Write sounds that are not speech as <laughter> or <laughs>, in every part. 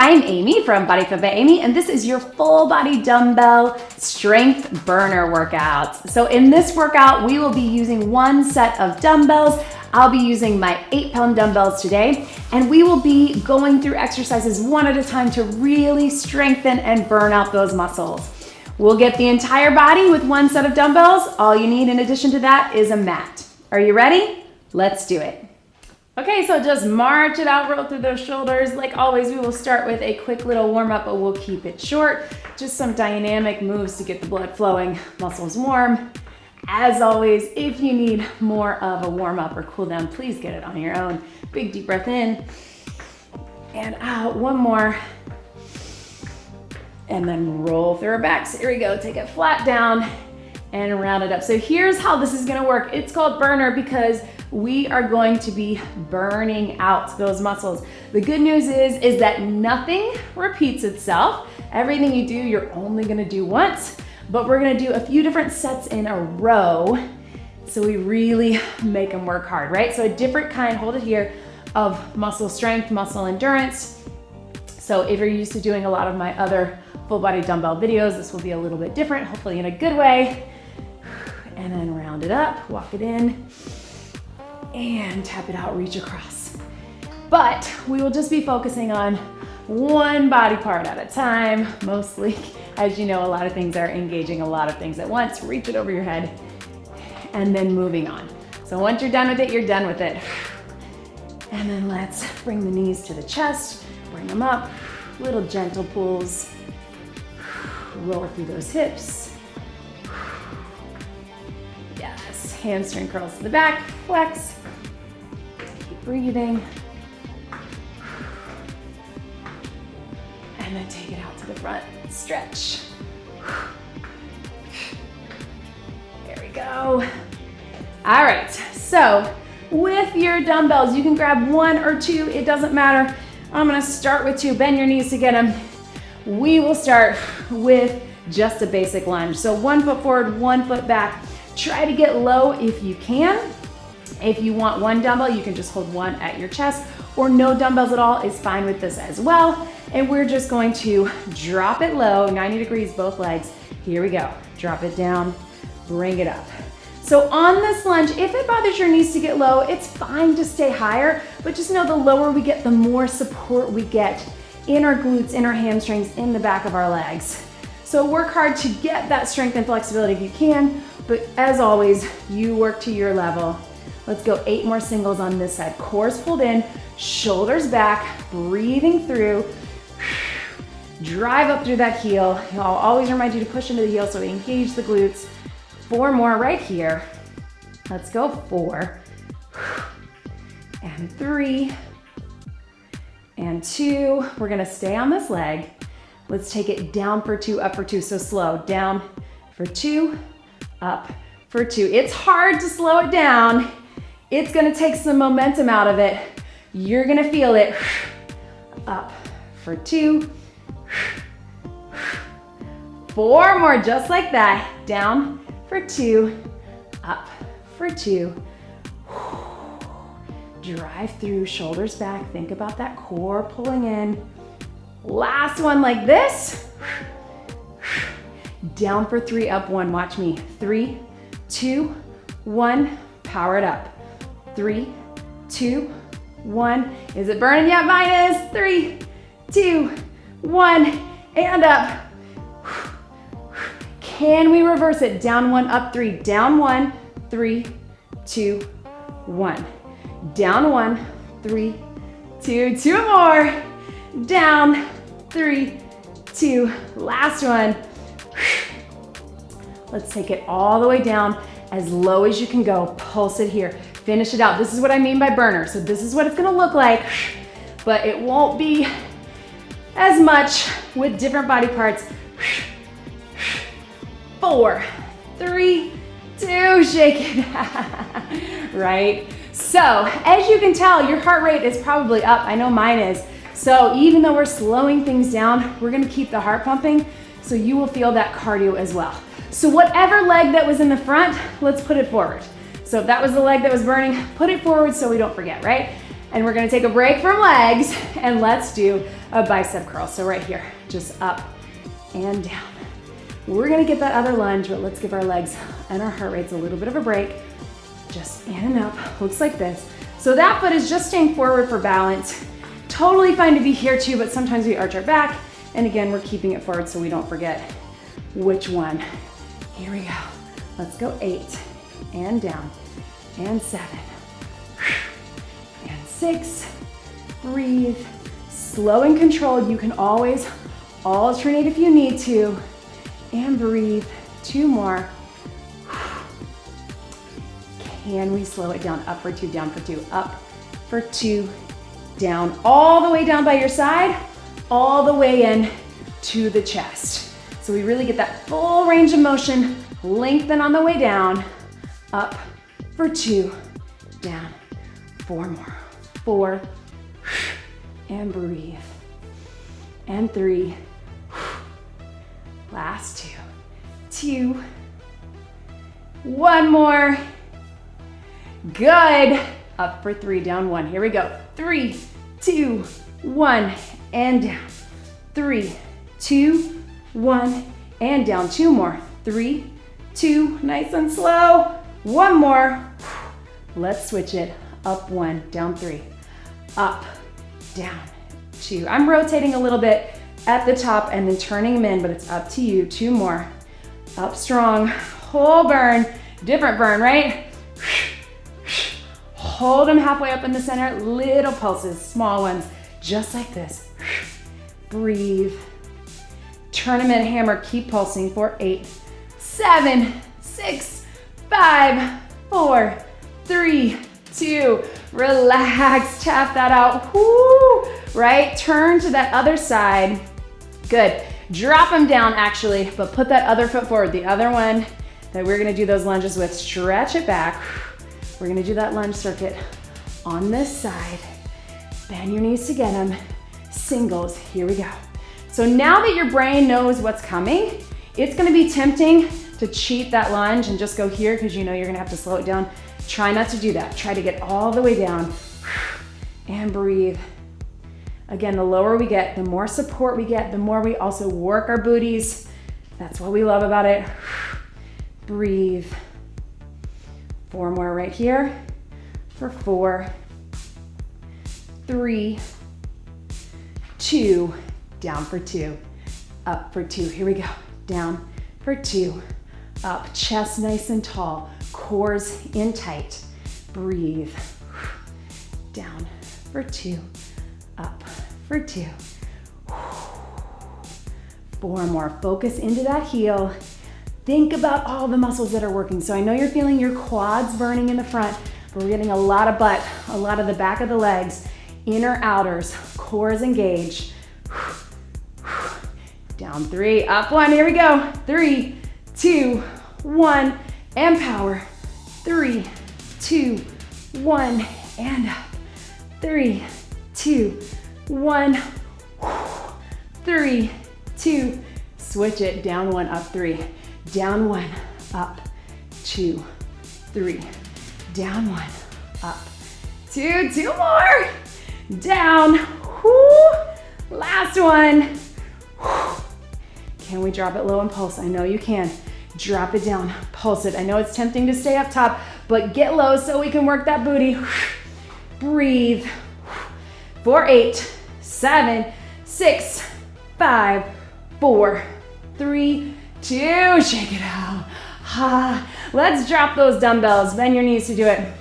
I'm Amy from Body Fit by Amy, and this is your full body dumbbell strength burner workout. So in this workout, we will be using one set of dumbbells. I'll be using my eight pound dumbbells today, and we will be going through exercises one at a time to really strengthen and burn out those muscles. We'll get the entire body with one set of dumbbells. All you need in addition to that is a mat. Are you ready? Let's do it. Okay, so just march it out, roll through those shoulders. Like always, we will start with a quick little warm up, but we'll keep it short. Just some dynamic moves to get the blood flowing, muscles warm. As always, if you need more of a warm up or cool down, please get it on your own. Big deep breath in and out. One more. And then roll through our backs. Here we go. Take it flat down and round it up. So here's how this is gonna work. It's called burner because we are going to be burning out those muscles. The good news is, is that nothing repeats itself. Everything you do, you're only gonna do once, but we're gonna do a few different sets in a row so we really make them work hard, right? So a different kind, hold it here, of muscle strength, muscle endurance. So if you're used to doing a lot of my other full body dumbbell videos, this will be a little bit different, hopefully in a good way. And then round it up, walk it in and tap it out, reach across. But we will just be focusing on one body part at a time, mostly. As you know, a lot of things are engaging a lot of things at once. Reach it over your head and then moving on. So once you're done with it, you're done with it. And then let's bring the knees to the chest, bring them up, little gentle pulls. Roll through those hips. Yes, hamstring curls to the back, flex, breathing. And then take it out to the front, stretch. There we go. All right, so with your dumbbells, you can grab one or two, it doesn't matter. I'm gonna start with two, bend your knees to get them. We will start with just a basic lunge. So one foot forward, one foot back. Try to get low if you can. If you want one dumbbell, you can just hold one at your chest or no dumbbells at all is fine with this as well. And we're just going to drop it low, 90 degrees, both legs. Here we go. Drop it down, bring it up. So on this lunge, if it bothers your knees to get low, it's fine to stay higher, but just know the lower we get, the more support we get in our glutes, in our hamstrings, in the back of our legs. So work hard to get that strength and flexibility if you can, but as always, you work to your level Let's go eight more singles on this side. Cores pulled in, shoulders back, breathing through. <sighs> Drive up through that heel. I'll always remind you to push into the heel so we engage the glutes. Four more right here. Let's go four. <sighs> And three. And two. We're gonna stay on this leg. Let's take it down for two, up for two. So slow, down for two, up for two. It's hard to slow it down it's gonna take some momentum out of it. You're gonna feel it. <sighs> Up for two. <sighs> Four more, just like that. Down for two, up for two. <sighs> Drive through, shoulders back. Think about that core pulling in. Last one like this. Down for three, up one. Watch me. Three, two, one. Power it up. Three, two, one. Is it burning yet? Mine is. Three, two, one, and up. Can we reverse it? Down one, up three. Down one, three, two, one. Down one, three, two, two more. Down, three, two. Last one. Let's take it all the way down as low as you can go. Pulse it here. Finish it out. This is what I mean by burner. So this is what it's gonna look like, but it won't be as much with different body parts. Four, three, two, shake it, <laughs> right? So as you can tell, your heart rate is probably up. I know mine is. So even though we're slowing things down, we're gonna keep the heart pumping so you will feel that cardio as well. So whatever leg that was in the front, let's put it forward. So if that was the leg that was burning, put it forward so we don't forget, right? And we're gonna take a break from legs and let's do a bicep curl. So right here, just up and down. We're gonna get that other lunge, but let's give our legs and our heart rates a little bit of a break. Just in and up, looks like this. So that foot is just staying forward for balance. Totally fine to be here too, but sometimes we arch our back. And again, we're keeping it forward so we don't forget which one. Here we go. Let's go eight and down and seven and six. Breathe, slow and controlled. You can always alternate if you need to and breathe. Two more. Can we slow it down? Up for two, down for two, up for two, down, all the way down by your side, all the way in to the chest. So we really get that full range of motion, lengthen on the way down, up for two, down, four more, four, and breathe, and three, last two, two, one more, good, up for three, down one, here we go, three, two, one, and down, three, two, one, and down, two more, three, two, nice and slow, one more, let's switch it, up one, down three, up, down, two, I'm rotating a little bit at the top and then turning them in, but it's up to you, two more, up strong, whole burn, different burn, right? Hold them halfway up in the center, little pulses, small ones, just like this. Breathe. Turn them in, hammer, keep pulsing. For eight, seven, six, five, four, three, two, relax, tap that out, Woo! right? Turn to that other side, good. Drop them down actually, but put that other foot forward, the other one that we're gonna do those lunges with, stretch it back, we're gonna do that lunge circuit on this side. Bend your knees to get them. Singles, here we go. So now that your brain knows what's coming, it's gonna be tempting to cheat that lunge and just go here because you know you're gonna have to slow it down. Try not to do that. Try to get all the way down <sighs> and breathe. Again, the lower we get, the more support we get, the more we also work our booties. That's what we love about it. <sighs> Breathe. Four more right here for four, three, two, down for two, up for two. Here we go. Down for two, up. Chest nice and tall, cores in tight. Breathe. Down for two, up for two. Four more. Focus into that heel. Think about all the muscles that are working. So I know you're feeling your quads burning in the front, but we're getting a lot of butt, a lot of the back of the legs, inner outers, cores engaged. Down three, up one, here we go. Three, two, one, and power. Three, two, one, and up. Three, two, one, three, two, switch it, down one, up three. Down one, up, two, three. Down one, up, two, two more. Down. Last one. Can we drop it low and pulse? I know you can. Drop it down, pulse it. I know it's tempting to stay up top, but get low so we can work that booty. <sighs> Breathe. For eight, seven, six, five, four, three, two, shake it out. Ha. Let's drop those dumbbells. Bend your knees to do it.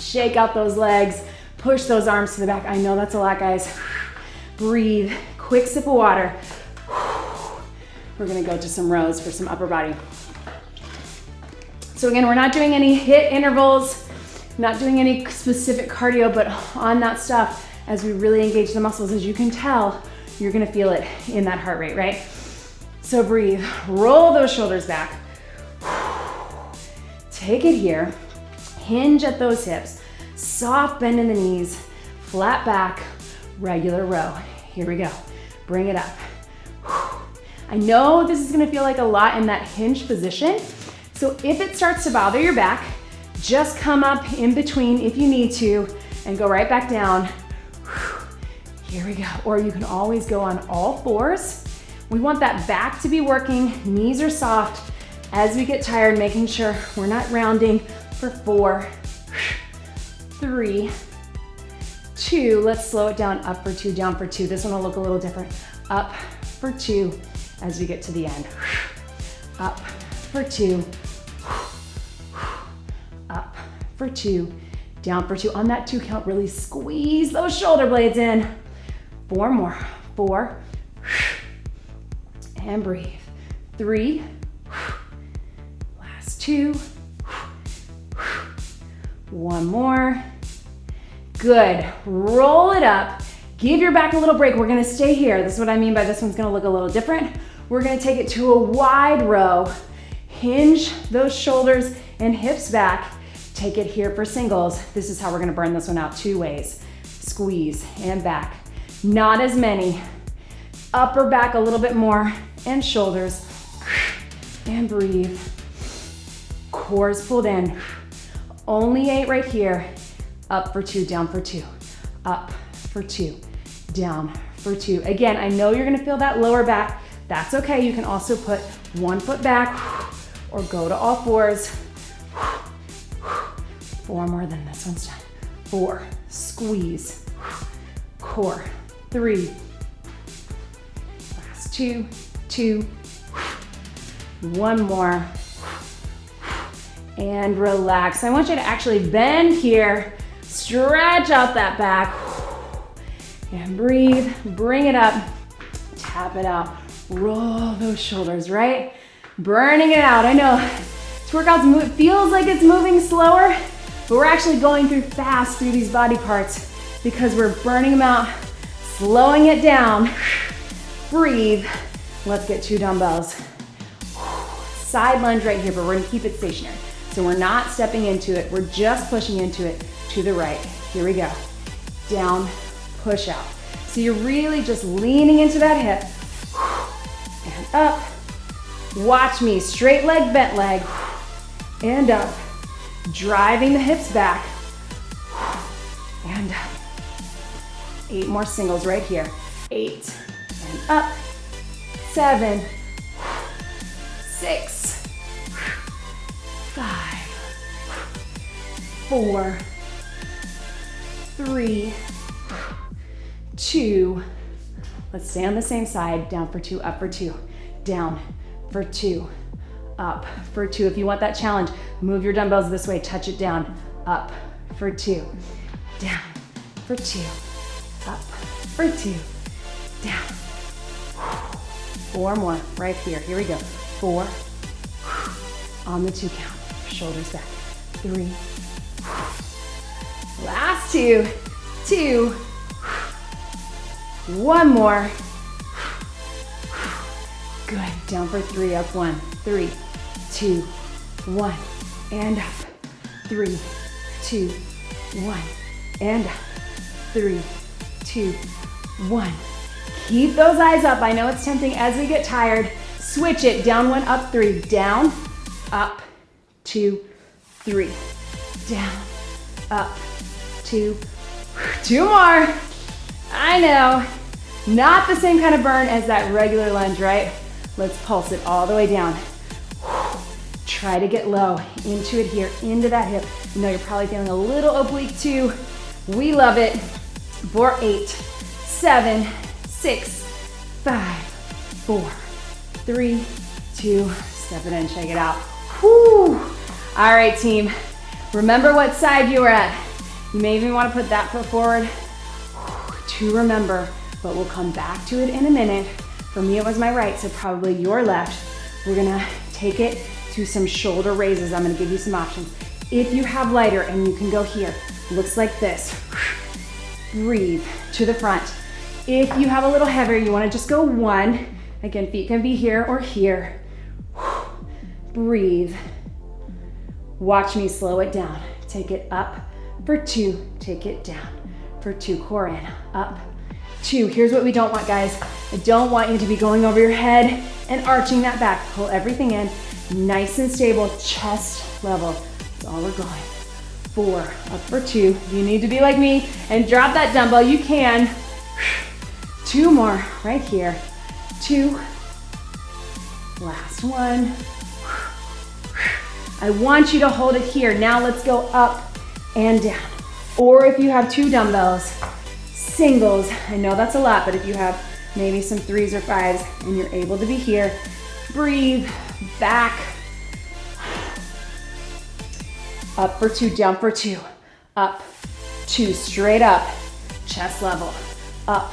Shake out those legs. Push those arms to the back. I know that's a lot, guys. <sighs> Breathe. Quick sip of water. <sighs> We're gonna go to some rows for some upper body. So again, we're not doing any HIIT intervals, not doing any specific cardio, but on that stuff, as we really engage the muscles, as you can tell, you're gonna feel it in that heart rate, right? So breathe, roll those shoulders back. Take it here, hinge at those hips, soft bend in the knees, flat back, regular row. Here we go, bring it up. I know this is gonna feel like a lot in that hinge position, so if it starts to bother your back, just come up in between if you need to, and go right back down. Here we go. Or you can always go on all fours. We want that back to be working, knees are soft. As we get tired, making sure we're not rounding for four, three, two. Let's slow it down, up for two, down for two. This one will look a little different. Up for two as we get to the end. Up for two, for two, down for two. On that two count, really squeeze those shoulder blades in. Four more, four, <sighs> and breathe. Three, <sighs> last two, <sighs> one more. Good, roll it up. Give your back a little break. We're gonna stay here. This is what I mean by this one's gonna look a little different. We're gonna take it to a wide row. Hinge those shoulders and hips back. Take it here for singles. This is how we're gonna burn this one out two ways. Squeeze and back. Not as many. Upper back a little bit more and shoulders. And breathe. Cores pulled in. Only eight right here. Up for two, down for two. Up for two, down for two. Again, I know you're gonna feel that lower back. That's okay. You can also put one foot back or go to all fours. Four more than this one's done. Four, squeeze, core, three, last two, two, one more, and relax. I want you to actually bend here, stretch out that back, and breathe, bring it up, tap it out, roll those shoulders, right? Burning it out. I know. This workout feels like it's moving slower, but we're actually going through fast through these body parts because we're burning them out, slowing it down. <sighs> Breathe. Let's get two dumbbells. <sighs> Side lunge right here, but we're gonna keep it stationary. So we're not stepping into it, we're just pushing into it to the right. Here we go. Down, push out. So you're really just leaning into that hip <sighs> and up. Watch me, straight leg, bent leg, and up. Driving the hips back and. Eight more singles right here. Eight and up. Seven, six, five, four, three, two. Let's stay on the same side. Down for two, up for two. Down for two, up for two. If you want that challenge, move your dumbbells this way, touch it down. Up for two, down for two, up for two, down. Four more right here. Here we go. Four, on the two count. Shoulders back. Three, last two, two, one more. Good, down for three, up one. Three, two, one, and up. Three, two, one, and up. Three, two, one. Keep those eyes up. I know it's tempting as we get tired. Switch it, down one, up three. Down, up, two, three. Down, up, two, <sighs> two more. I know, not the same kind of burn as that regular lunge, right? Let's pulse it all the way down. <sighs> Try to get low into it here, into that hip. You know you're probably feeling a little oblique too. We love it. For eight, seven, six, five, four, three, two, step it in, shake it out. Whew. All right, team. Remember what side you were at. You may even want to put that foot forward to remember, but we'll come back to it in a minute. For me, it was my right, so probably your left. We're gonna take it to some shoulder raises. I'm gonna give you some options. If you have lighter and you can go here, looks like this. Breathe to the front. If you have a little heavier, you wanna just go one. Again, feet can be here or here. Breathe. Watch me slow it down. Take it up for two, take it down for two, core in, up, two. Here's what we don't want, guys. I don't want you to be going over your head and arching that back. Pull everything in, nice and stable, chest level. That's all we're going. four, up for two. You need to be like me and drop that dumbbell. You can. <sighs> Two more right here. Two. Last one. <sighs> I want you to hold it here. Now let's go up and down. Or if you have two dumbbells, singles. I know that's a lot, but if you have maybe some threes or fives and you're able to be here, breathe, back, up for two, down for two, up, two, straight up, chest level, up,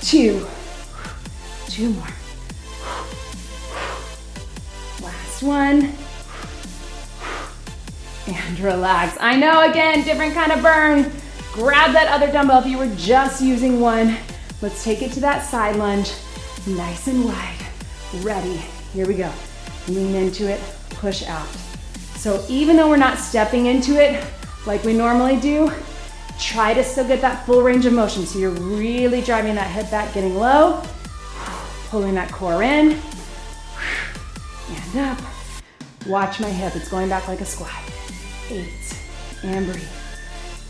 two, two more. Last one. And relax. I know, again, different kind of burn. Grab that other dumbbell if you were just using one. Let's take it to that side lunge. Nice and wide. Ready. Here we go. Lean into it, push out. So even though we're not stepping into it like we normally do, try to still get that full range of motion. So you're really driving that head back, getting low, pulling that core in, and up. Watch my hip, it's going back like a squat. Eight, and breathe.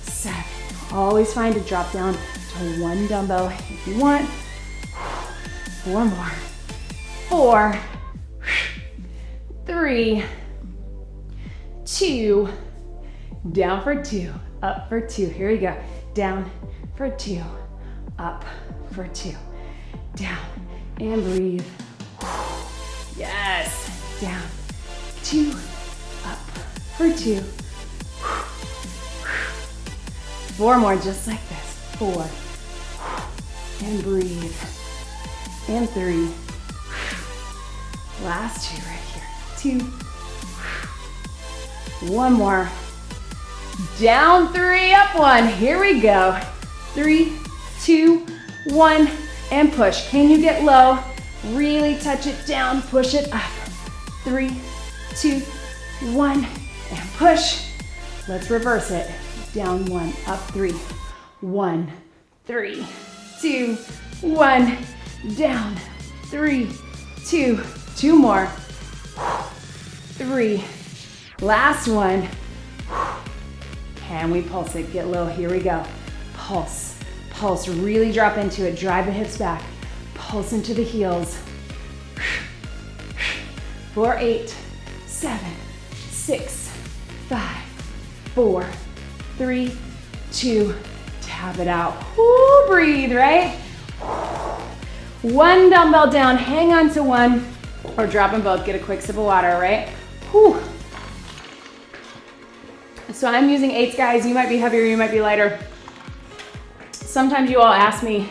Seven, always find to drop down to one dumbbell if you want. Four more. Four, three, two, down for two, up for two. Here we go. Down for two, up for two. Down and breathe. Yes. Down, two, up for two. Four more just like this. Four. And breathe. And three. Last two right. Two. One more. Down three, up one. Here we go. Three, two, one, and push. Can you get low? Really touch it down, push it up. Three, two, one, and push. Let's reverse it. Down one, up three. One, three, two, one, down. Three, two, two more. Three, Last one. Can we pulse it? Get low. Here we go. Pulse. Pulse. Really drop into it. Drive the hips back. Pulse into the heels. Four, eight, seven, six, five, four, three, two, tap it out. Ooh, breathe, right? One dumbbell down, hang on to one, or drop them both, get a quick sip of water, right? Whew. So I'm using eights, guys. You might be heavier, you might be lighter. Sometimes you all ask me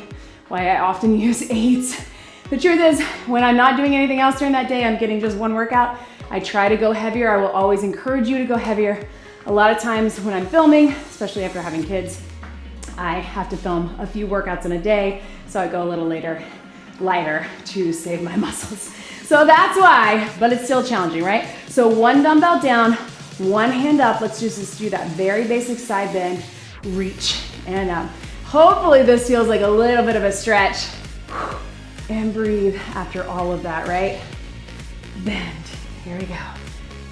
why I often <laughs> use eights. The truth is, when I'm not doing anything else during that day, I'm getting just one workout, I try to go heavier. I will always encourage you to go heavier. A lot of times when I'm filming, especially after having kids, I have to film a few workouts in a day, so I go a little later, lighter to save my <laughs> muscles. So that's why, but it's still challenging, right? So one dumbbell down, one hand up, let's just do that very basic side bend, reach and up. Hopefully this feels like a little bit of a stretch. And breathe after all of that, right? Bend, here we go.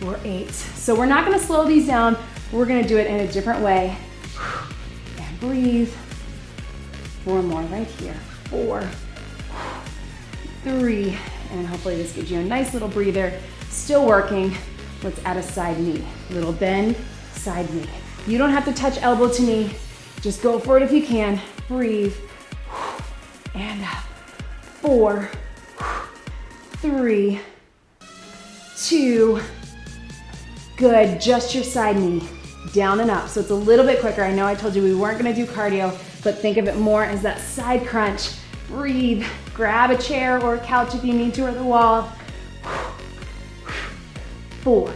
We're eight. So we're not gonna slow these down. We're gonna do it in a different way. And breathe. Four more right here. Four, three, and hopefully this gives you a nice little breather. Still working. Let's add a side knee. Little bend, side knee. You don't have to touch elbow to knee. Just go for it if you can. Breathe. And up. Four, three, two, good. Just your side knee. Down and up. So it's a little bit quicker. I know I told you we weren't gonna do cardio, but think of it more as that side crunch. Breathe. Grab a chair or a couch if you need to, or the wall four,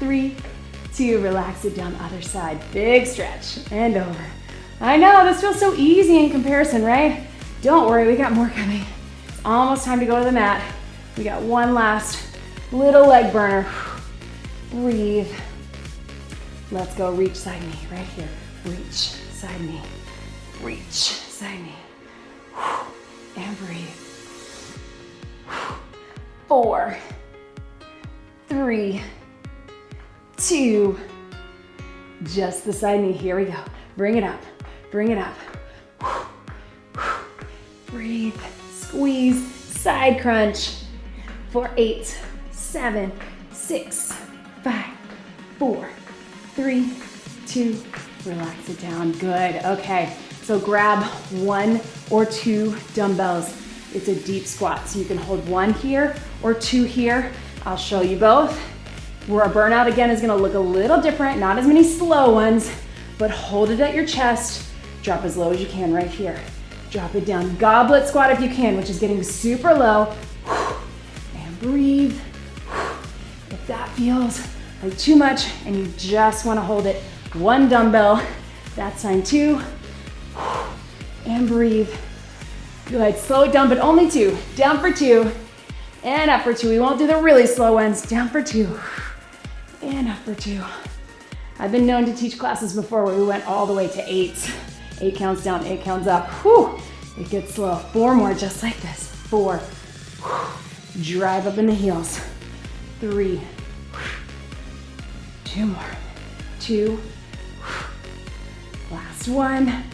three, two, relax it down other side. Big stretch and over. I know, this feels so easy in comparison, right? Don't worry, we got more coming. It's almost time to go to the mat. We got one last little leg burner. Breathe. Let's go, reach side knee, right here. Reach, side knee. Reach, side knee. And breathe. Four, three, two, Just the side knee. Here we go. Bring it up. Bring it up. Breathe. Squeeze. Side crunch. For eight, seven, six, five, four, three, two, relax it down. Good. Okay. So grab one or two dumbbells. It's a deep squat, so you can hold one here or two here. I'll show you both. Where a burnout again is gonna look a little different, not as many slow ones, but hold it at your chest. Drop as low as you can right here. Drop it down. Goblet squat if you can, which is getting super low. And breathe. If that feels like too much and you just wanna hold it, one dumbbell, that's sign two. And breathe. Good, slow it down, but only two. Down for two, and up for two. We won't do the really slow ones. Down for two, and up for two. I've been known to teach classes before where we went all the way to eight. Eight counts down, eight counts up. Whew, it gets slow. Four more, just like this. Four, drive up in the heels. Three, two more, two, last one.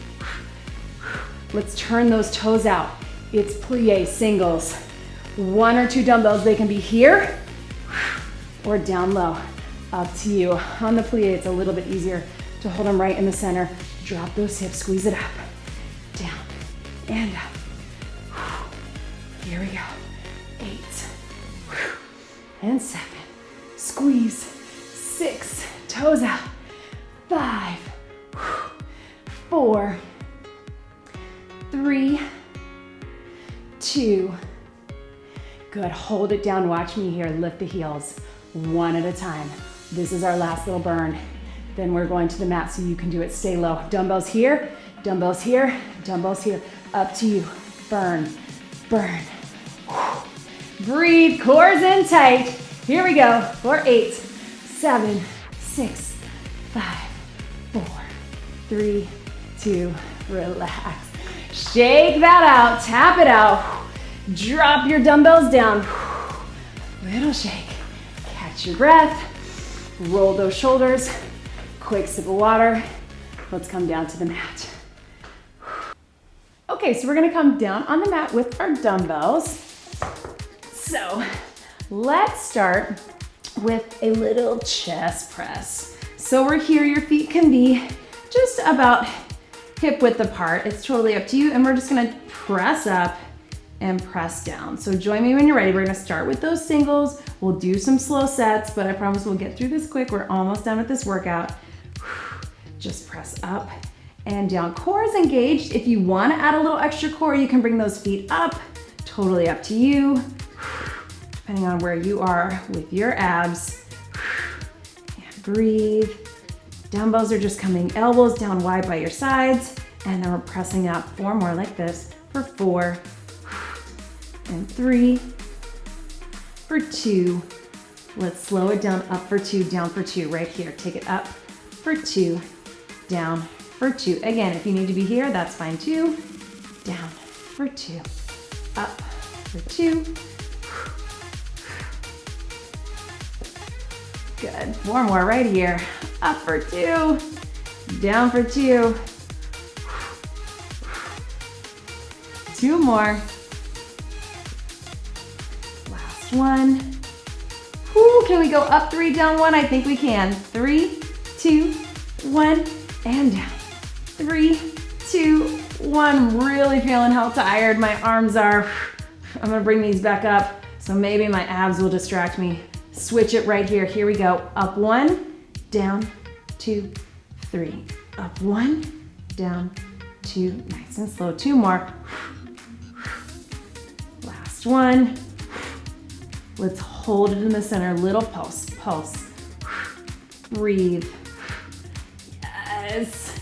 Let's turn those toes out. It's plie singles. One or two dumbbells, they can be here or down low. Up to you. On the plie, it's a little bit easier to hold them right in the center. Drop those hips, squeeze it up, down, and up. Here we go. Eight, and seven. Squeeze, six, toes out. Five, four, three, two. Good, hold it down, watch me here, lift the heels, one at a time. This is our last little burn. Then we're going to the mat so you can do it, stay low. Dumbbells here, dumbbells here, dumbbells here. Up to you, burn, burn. Breathe, cores in tight. Here we go, for eight, seven, six, five, four, three, two, relax. Shake that out, tap it out. Drop your dumbbells down. Little shake. Catch your breath. Roll those shoulders. Quick sip of water. Let's come down to the mat. Okay, so we're gonna come down on the mat with our dumbbells. So let's start with a little chest press. So we're here, your feet can be just about hip width apart. It's totally up to you. And we're just gonna press up and press down. So join me when you're ready. We're gonna start with those singles. We'll do some slow sets, but I promise we'll get through this quick. We're almost done with this workout. <sighs> Just press up and down. Core is engaged. If you wanna add a little extra core, you can bring those feet up. Totally up to you, <sighs> depending on where you are with your abs. <sighs> And breathe. Dumbbells are just coming elbows down wide by your sides, and then we're pressing up four more like this for four, and three, for two. Let's slow it down, up for two, down for two, right here. Take it up for two, down for two. Again, if you need to be here, that's fine too. Down for two, up for two. Good, four more right here. Up for two, down for two. Two more. Last one. Whoo, can we go up three, down one? I think we can. Three, two, one, and down. Three, two, one. Really feeling how tired my arms are. <sighs> I'm gonna bring these back up, so maybe my abs will distract me. Switch it right here. Here we go. Up one, down, two, three. Up one, down, two. Nice and slow. Two more. Last one. Let's hold it in the center. Little pulse, pulse. Breathe. Yes.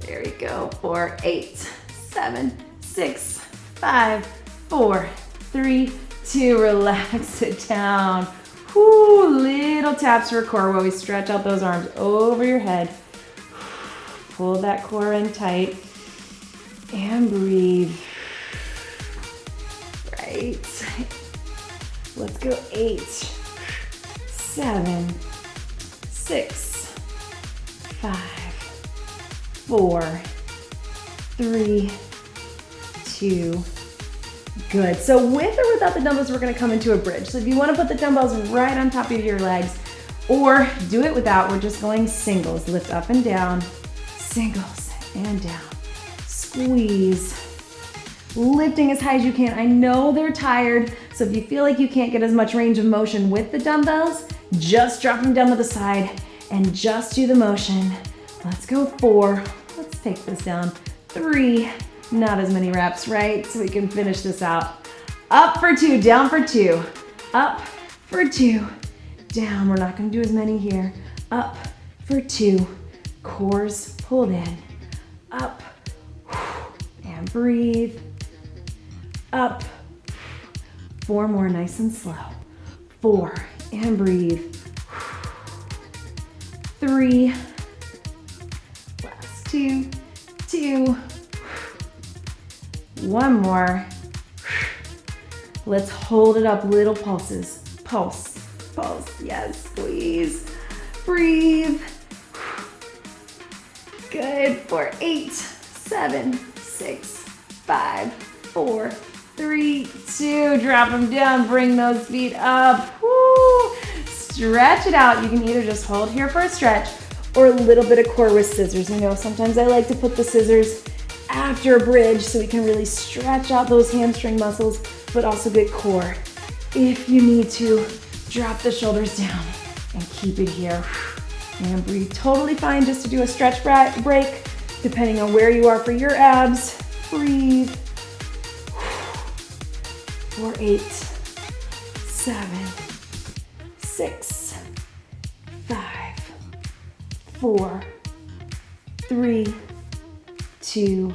There we go. Four, eight, seven, six, five, four, three, two. Relax <laughs> it down. Little taps for core while we stretch out those arms over your head. <sighs> Pull that core in tight and breathe. <sighs> Right. Let's go eight, seven, six, five, four, three, two, good. So with or without the dumbbells, we're gonna come into a bridge. So if you wanna put the dumbbells right on top of your legs, or do it without, we're just going singles. Lift up and down, singles and down. Squeeze. Lifting as high as you can. I know they're tired, so if you feel like you can't get as much range of motion with the dumbbells, just drop them down to the side and just do the motion. Let's go four. Let's take this down. Three, not as many reps, right? So we can finish this out. Up for two, down for two. Up for two, down. We're not gonna do as many here. Up for two, cores pulled in. Up, and breathe. Up, four more, nice and slow. Four, and breathe. Three, last two, two, one more. Let's hold it up, little pulses. Pulse, pulse, yes, squeeze. Breathe. Good, for eight, seven, six, five, four, three, two. Drop them down, bring those feet up. Woo. Stretch it out. You can either just hold here for a stretch or a little bit of core with scissors. You know, sometimes I like to put the scissors after a bridge so we can really stretch out those hamstring muscles, but also get core. If you need to, drop the shoulders down and keep it here. And breathe totally fine just to do a stretch break, depending on where you are for your abs. Breathe. For eight, seven, six, five, four, three, two,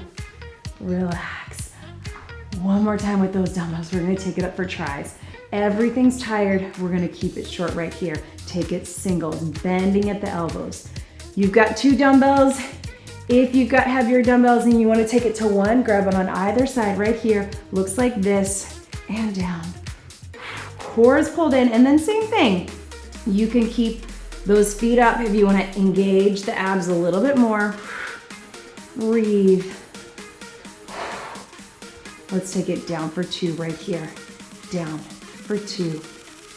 relax. One more time with those dumbbells. We're gonna take it up for tris. Everything's tired. We're gonna keep it short right here. Take it singles, bending at the elbows. You've got two dumbbells. If you've got heavier dumbbells and you wanna take it to one, grab it on either side right here. Looks like this, and down. Core is pulled in, and then same thing. You can keep those feet up if you wanna engage the abs a little bit more. Breathe. Let's take it down for two right here. Down for two,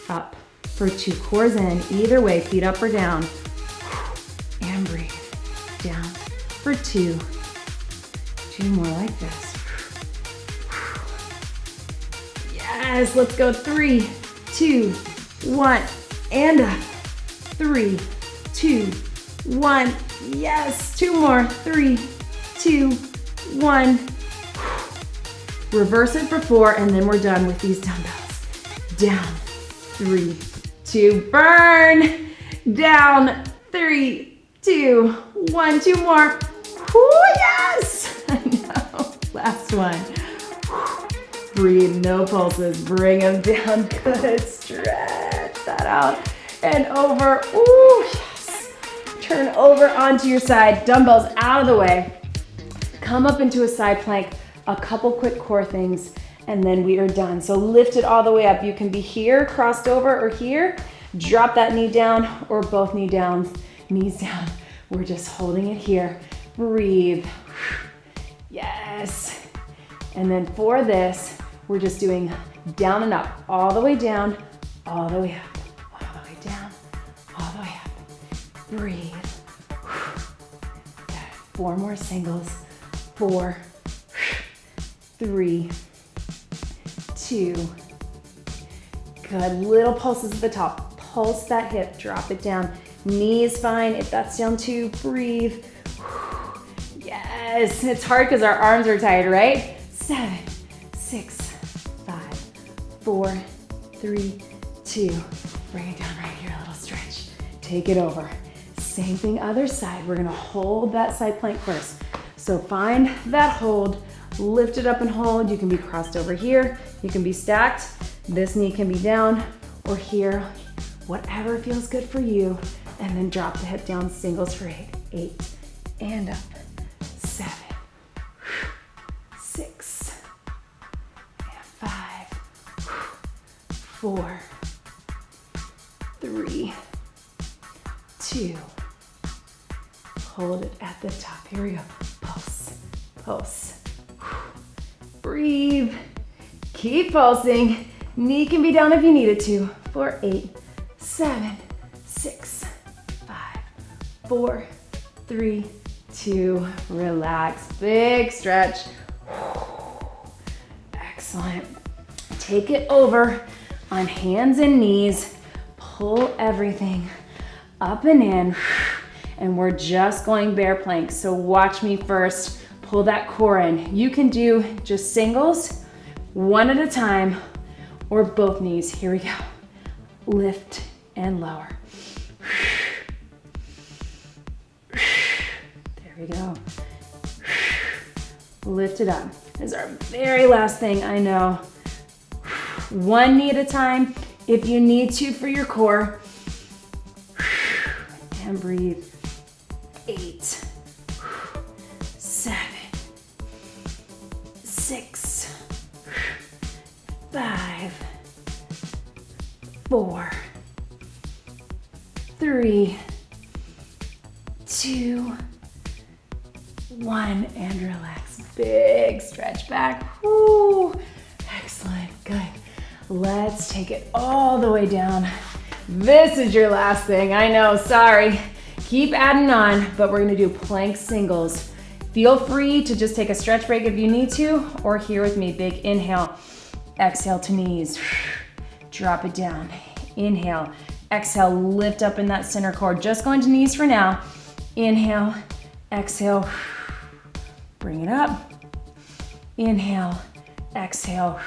up for two. Cores in, either way, feet up or down. And breathe. Down for two. Two more like this. Yes, let's go. Three, two, one, and up. Three, two, one. Yes, two more. Three, two, one. Reverse it for four, and then we're done with these dumbbells. Down, three, two, burn. Down, three, two, one. Two more. Ooh, yes! <laughs> I know. Last one. Breathe, no pulses. Bring them down. <laughs> Good. Stretch that out. And over. Ooh, yes. Turn over onto your side. Dumbbells out of the way. Come up into a side plank. A couple quick core things and then we are done. So lift it all the way up. You can be here, crossed over, or here. Drop that knee down or both knee down, knees down. We're just holding it here. Breathe. Yes. And then for this, we're just doing down and up, all the way down, all the way up, all the way down, all the way up. Breathe. Four more singles. Four, three, two. Good, little pulses at the top. Pulse that hip, drop it down. Knee is fine, if that's down too, breathe. Yes, it's hard because our arms are tired, right? Seven, six, five, four, three, two. Bring it down right here, a little stretch. Take it over. Same thing, other side. We're gonna hold that side plank first. So find that hold, lift it up and hold. You can be crossed over here. You can be stacked. This knee can be down or here, whatever feels good for you. And then drop the hip down, singles for eight, eight, and up, seven, six, and five, four, three, two, hold it at the top. Here we go. Pulse, pulse. Breathe. Keep pulsing. Knee can be down if you need it to. For eight, seven, six, five, four, three, two, relax. Big stretch. Excellent. Take it over on hands and knees. Pull everything up and in. And we're just going bear plank. So watch me first. Pull that core in. You can do just singles, one at a time, or both knees. Here we go. Lift and lower. There we go. Lift it up. This is our very last thing, I know. One knee at a time if you need to for your core. And breathe. Five, four, three, two, one, and relax. Big stretch back. Woo. Excellent, good. Let's take it all the way down. This is your last thing, I know, sorry. Keep adding on, but we're gonna do plank singles. Feel free to just take a stretch break if you need to, or here with me, big inhale, exhale to knees. Drop it down, inhale, exhale, lift up in that center core. Just going to knees for now. Inhale, exhale, bring it up. Inhale, exhale.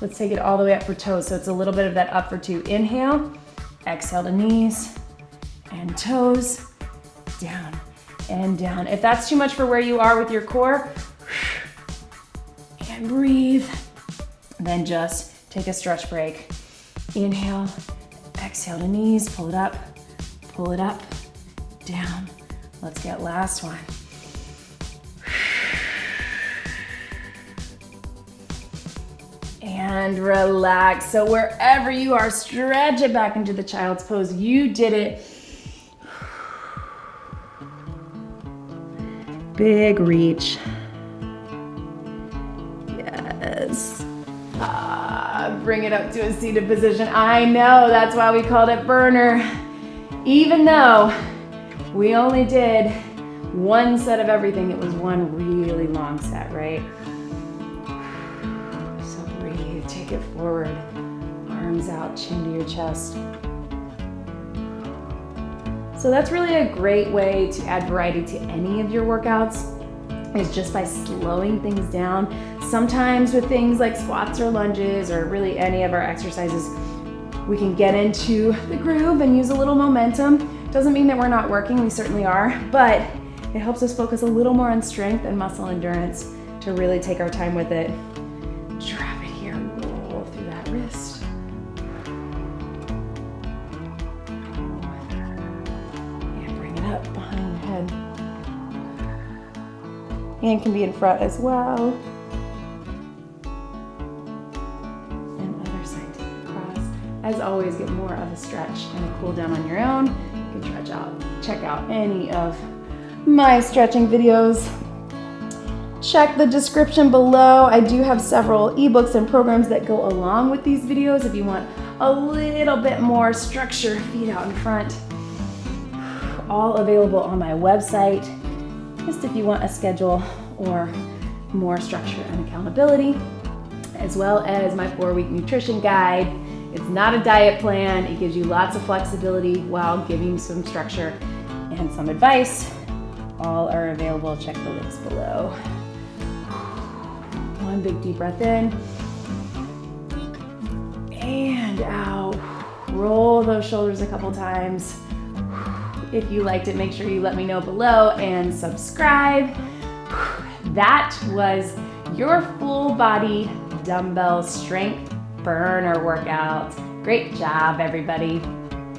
Let's take it all the way up for toes. So it's a little bit of that up for two. Inhale, exhale to knees and toes, down and down. If that's too much for where you are with your core, and breathe. Then just take a stretch break. Inhale, exhale to knees, pull it up, pull it up, down. Let's get last one. And relax. So wherever you are, stretch it back into the child's pose. You did it. Big reach. Ah, bring it up to a seated position. I know, that's why we called it burner. Even though we only did one set of everything, it was one really long set, right? <sighs> So breathe, take it forward. Arms out, chin to your chest. So that's really a great way to add variety to any of your workouts is just by slowing things down. Sometimes with things like squats or lunges or really any of our exercises, we can get into the groove and use a little momentum. Doesn't mean that we're not working, we certainly are, but it helps us focus a little more on strength and muscle endurance to really take our time with it. Drop it here, roll through that wrist. And Bring it up behind the head. Hand can be in front as well. As always, get more of a stretch and a cool down on your own. You can stretch out, check out any of my stretching videos. Check the description below. I do have several ebooks and programs that go along with these videos if you want a little bit more structure, feet out in front. All available on my website just if you want a schedule or more structure and accountability, as well as my four week nutrition guide. It's not a diet plan. It gives you lots of flexibility while giving some structure and some advice. All are available. Check the links below. One big deep breath in and out. Roll those shoulders a couple times. If you liked it, make sure you let me know below and subscribe. That was your full body dumbbell strength burner workout. Great job, everybody.